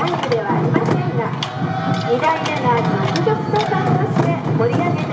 なイのではありませんが2代目の続々総監として盛り上げて